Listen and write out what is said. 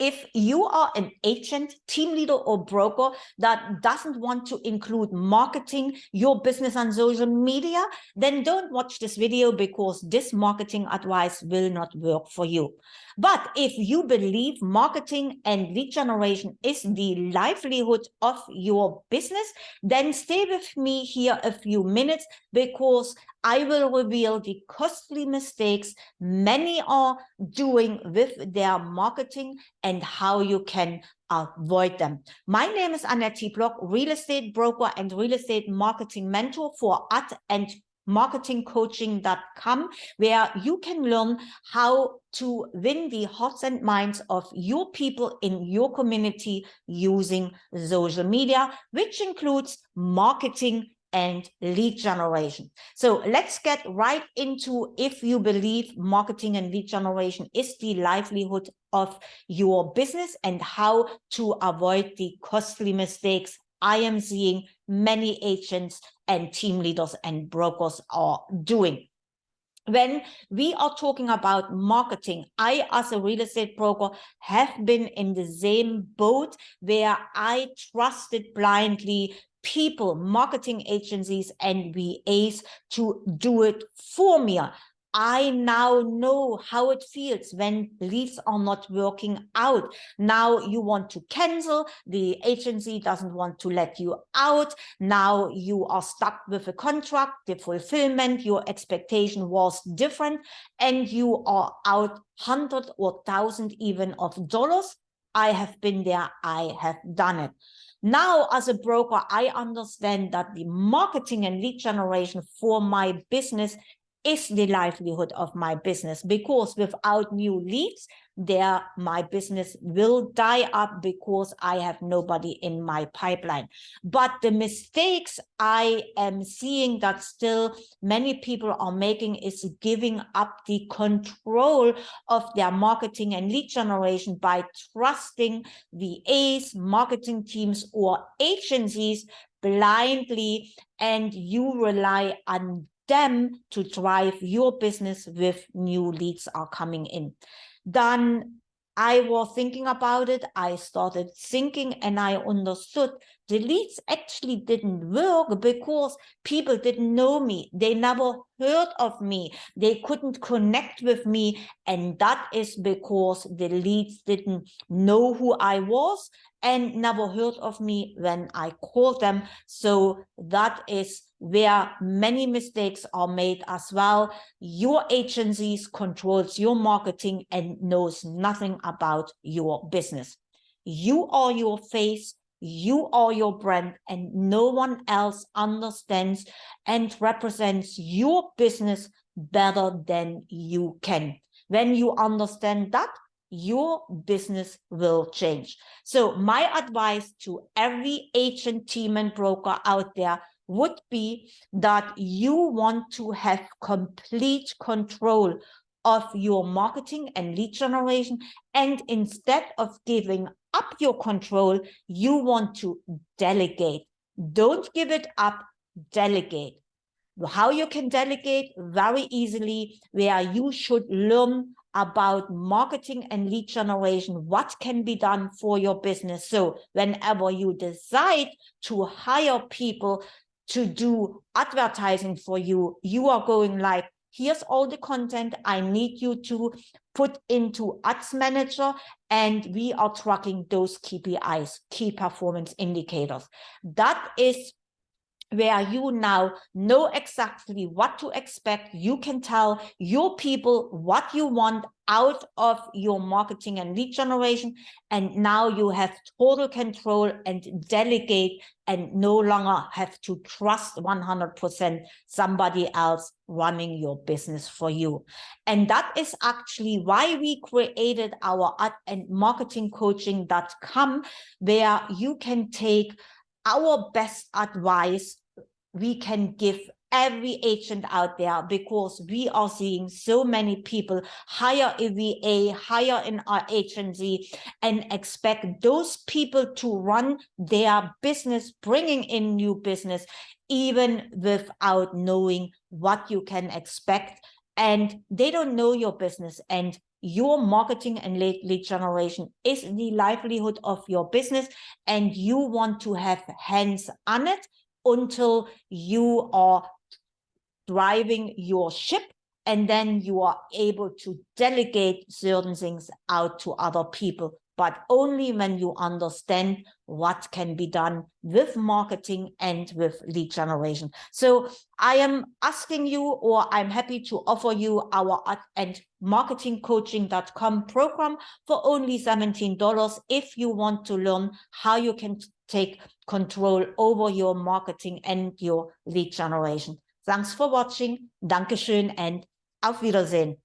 if you are an agent, team leader or broker that doesn't want to include marketing your business on social media, then don't watch this video because this marketing advice will not work for you. But if you believe marketing and lead generation is the livelihood of your business, then stay with me here a few minutes because I will reveal the costly mistakes many are doing with their marketing and how you can avoid them. My name is Annette Block, real estate broker and real estate marketing mentor for Ad and marketingcoaching.com where you can learn how to win the hearts and minds of your people in your community using social media, which includes marketing and lead generation. So let's get right into if you believe marketing and lead generation is the livelihood of your business and how to avoid the costly mistakes I am seeing many agents and team leaders and brokers are doing. When we are talking about marketing, I, as a real estate broker, have been in the same boat where I trusted blindly people, marketing agencies and VAs to do it for me. I now know how it feels when leads are not working out. Now you want to cancel, the agency doesn't want to let you out. Now you are stuck with a contract, the fulfillment, your expectation was different, and you are out hundred or thousand even of dollars. I have been there, I have done it. Now, as a broker, I understand that the marketing and lead generation for my business is the livelihood of my business because without new leads there my business will die up because I have nobody in my pipeline. But the mistakes I am seeing that still many people are making is giving up the control of their marketing and lead generation by trusting the VAs, marketing teams or agencies blindly and you rely on them to drive your business with new leads are coming in. Then I was thinking about it. I started thinking and I understood the leads actually didn't work because people didn't know me. They never heard of me. They couldn't connect with me. And that is because the leads didn't know who I was and never heard of me when I called them. So that is where many mistakes are made as well. Your agencies controls your marketing and knows nothing about your business. You are your face, you are your brand and no one else understands and represents your business better than you can. When you understand that, your business will change. So my advice to every agent, team and broker out there would be that you want to have complete control of your marketing and lead generation. And instead of giving up your control, you want to delegate. Don't give it up, delegate. How you can delegate very easily, where you should learn about marketing and lead generation, what can be done for your business. So whenever you decide to hire people to do advertising for you, you are going like, here's all the content I need you to put into ads manager and we are tracking those KPIs, key performance indicators. That is where you now know exactly what to expect. You can tell your people what you want out of your marketing and lead generation. And now you have total control and delegate and no longer have to trust 100% somebody else running your business for you. And that is actually why we created our ad and marketing coaching.com, where you can take our best advice we can give every agent out there because we are seeing so many people hire a VA, hire in our agency and expect those people to run their business, bringing in new business, even without knowing what you can expect. And they don't know your business and your marketing and lead, generation is the livelihood of your business and you want to have hands on it until you are driving your ship and then you are able to delegate certain things out to other people but only when you understand what can be done with marketing and with lead generation. So I am asking you, or I'm happy to offer you our and marketingcoaching.com program for only $17 if you want to learn how you can take control over your marketing and your lead generation. Thanks for watching. Dankeschön and auf Wiedersehen.